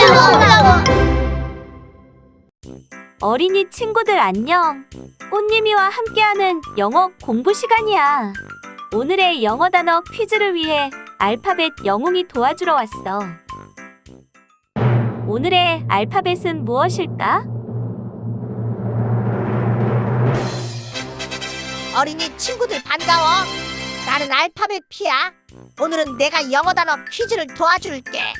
올라와. 어린이 친구들 안녕. 꽃님이와 함께하는 영어 공부 시간이야. 오늘의 영어 단어 퀴즈를 위해 알파벳 영웅이 도와주러 왔어. 오늘의 알파벳은 무엇일까? 어린이 친구들 반가워. 나는 알파벳 피야. 오늘은 내가 영어 단어 퀴즈를 도와줄게.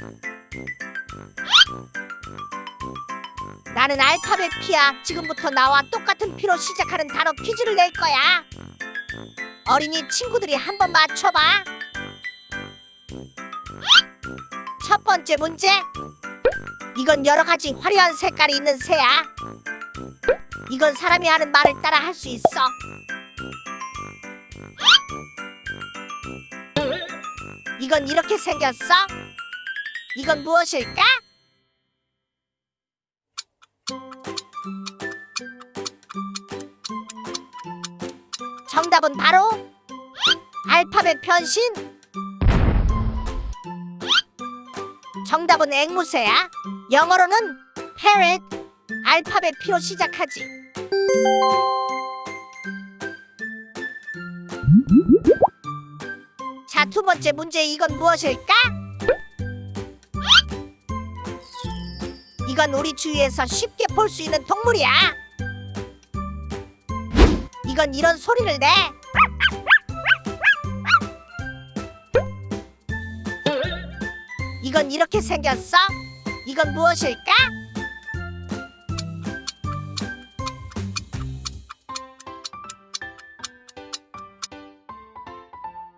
나는 알파벳 피야. 지금부터 나와 똑같은 피로 시작하는 단어 퀴즈를 낼 거야. 어린이 친구들이 한번 맞춰봐. 첫 번째 문제. 이건 여러 가지 화려한 색깔이 있는 새야. 이건 사람이 하는 말을 따라 할 수 있어. 이건 이렇게 생겼어? 이건 무엇일까? 정답은 바로 알파벳 변신. 정답은 앵무새야. 영어로는 parrot. 알파벳 P로 시작하지. 자, 두 번째 문제 이건 무엇일까? 이건 우리 주위에서 쉽게 볼 수 있는 동물이야. 이건 이런 소리를 내. 이건 이렇게 생겼어? 이건 무엇일까?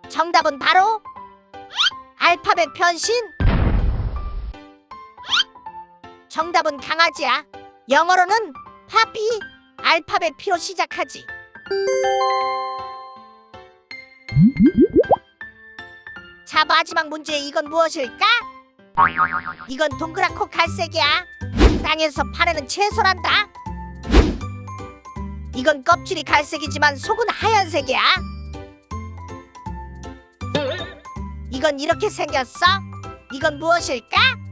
정답은 바로 알파벳 변신. 정답은 강아지야. 영어로는 파피. 알파벳 P로 시작하지. 자, 마지막 문제 이건 무엇일까? 이건 동그랗고 갈색이야. 땅에서 파내는 채소란다. 이건 껍질이 갈색이지만 속은 하얀색이야. 이건 이렇게 생겼어? 이건 무엇일까?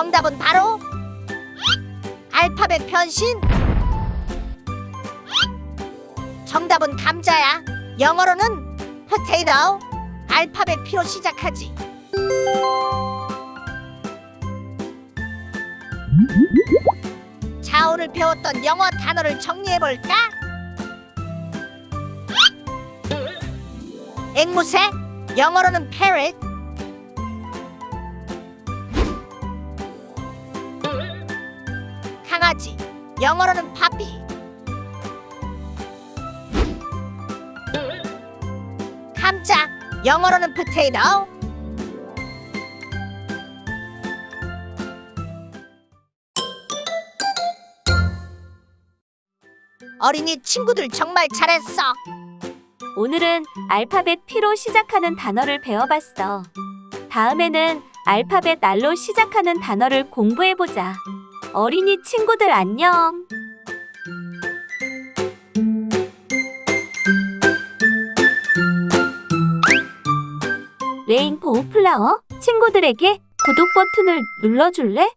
정답은 바로 알파벳 변신. 정답은 감자야. 영어로는 potato. 알파벳 P로 시작하지. 자, 오늘 배웠던 영어 단어를 정리해 볼까? 앵무새, 영어로는 parrot. 강아지, 영어로는 puppy. 감자, 영어로는 potato. 어린이 친구들 정말 잘했어. 오늘은 알파벳 P로 시작하는 단어를 배워봤어. 다음에는 알파벳 R로 시작하는 단어를 공부해보자. 어린이 친구들 안녕. 레인보우 플라워 친구들에게 구독 버튼을 눌러줄래?